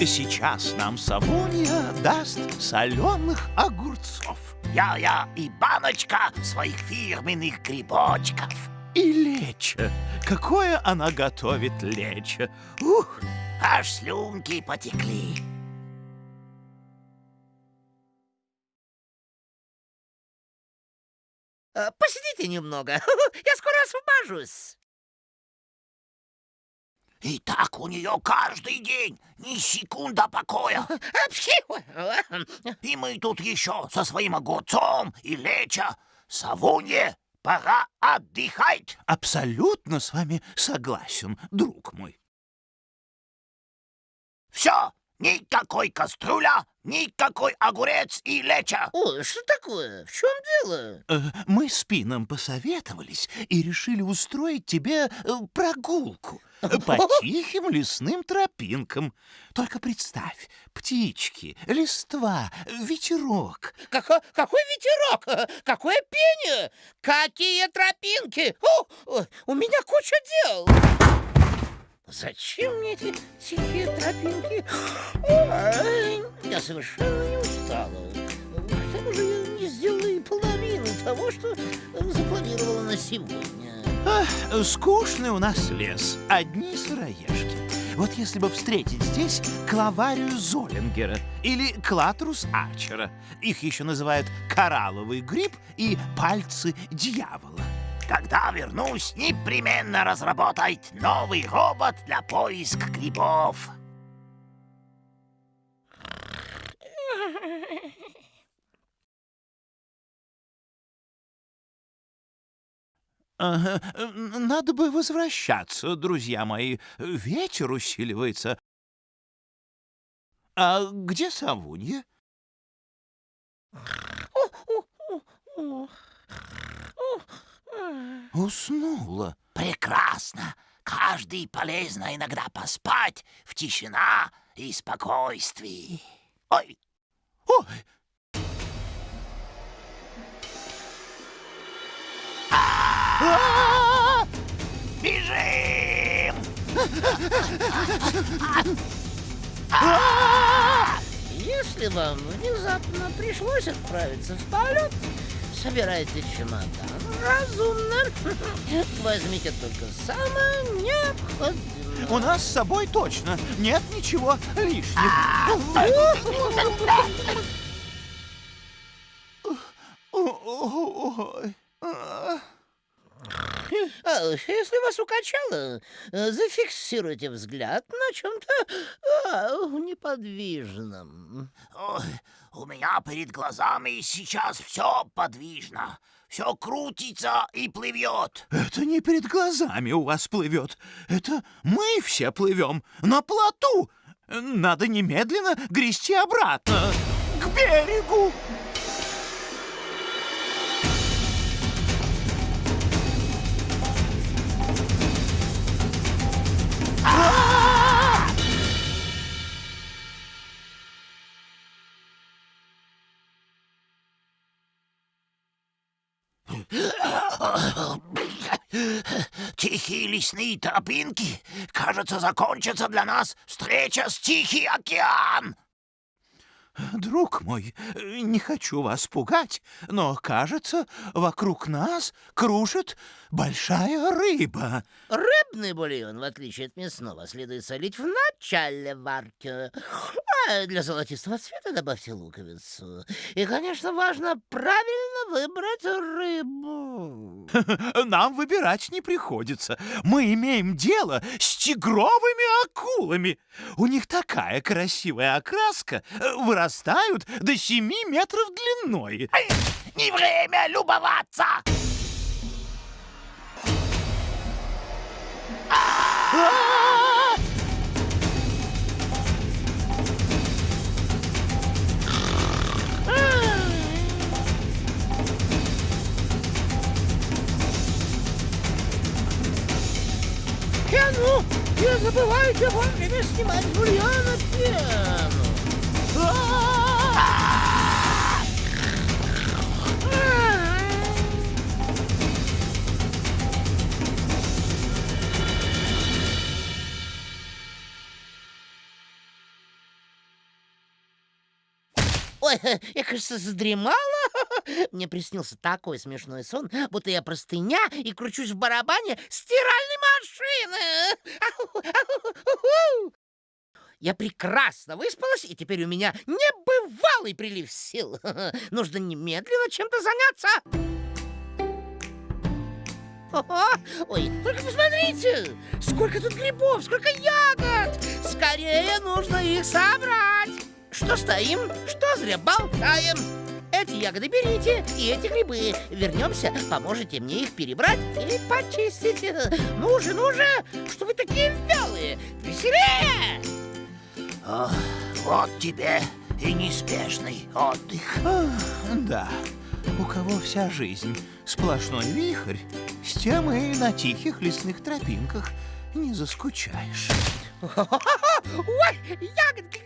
Сейчас нам Савунья даст соленых огурцов. Я-я и баночка своих фирменных грибочков. И лечо. Какое она готовит лечо. Ух! Аж слюнки потекли. Э, Посидите немного, я скоро освобожусь. И так у нее каждый день ни секунда покоя. И мы тут еще со своим огурцом и леча. Савунье, пора отдыхать. Абсолютно с вами согласен, друг мой. Все, никакой кастрюля, никакой огурец и леча. О, что такое? В чем дело? Э, Мы с Пином посоветовались и решили устроить тебе э, прогулку по тихим лесным тропинкам. Только представь, птички, листва, ветерок. Какой, какой ветерок? Какое пение? Какие тропинки? О, у меня куча дел. Зачем мне эти тихие тропинки? Ой, я совершенно не устала. К тому же я не сделала и половины того, что запланировала на сегодня. Скучный у нас лес, одни сыроежки. Вот если бы встретить здесь клаварию Золингера или клатрус арчера. Их еще называют коралловый гриб и пальцы дьявола. Когда вернусь, непременно разработать новый робот для поиска грибов. Ага, Надо бы возвращаться, друзья мои. Ветер усиливается. А где Савунья? Уснула. Прекрасно. Каждый полезно иногда поспать в тишина и спокойствии. Ой, Ой, Если вам внезапно пришлось отправиться в полет, собирайте чемодан разумно. Возьмите только самое необходимое. у нас с собой точно нет ничего лишнего. Ой. а. Если вас укачало, э, зафиксируйте взгляд на чем-то а, неподвижном. Ой, у меня перед глазами сейчас все подвижно. Все крутится и плывет. Это не перед глазами у вас плывет. Это мы все плывем на плоту. Надо немедленно грести обратно к берегу. Тихие лесные тропинки, кажется, закончится для нас встреча с Тихий океан. Друг мой, не хочу вас пугать, но, кажется, вокруг нас кружит большая рыба. Рыбный бульон, в отличие от мясного, следует солить в начале варки. А для золотистого цвета добавьте луковицу. И, конечно, важно правильно выбрать рыбу. Нам выбирать не приходится. Мы имеем дело с тигровыми акулами. У них такая красивая окраска, э, вырастают до 7 метров длиной. Не время любоваться. А! А ну, не забывайте вовремя снимать с бульона пену. Ой, я, кажется, задремала. Мне приснился такой смешной сон, будто я простыня и кручусь в барабане стиральной машины. Я прекрасно выспалась, и теперь у меня небывалый прилив сил. Нужно немедленно чем-то заняться. Ой, только посмотрите, сколько тут грибов, сколько ягод. Скорее нужно их собрать. Что стоим, что зря болтаем. Эти ягоды берите, и эти грибы. Вернемся, поможете мне их перебрать и почистить. Ну же, ну же, что вы такие вялые? Веселее! О, вот тебе и неспешный отдых. Ах, да, у кого вся жизнь сплошной вихрь, с тем и на тихих лесных тропинках не заскучаешь. Ой, ягодки,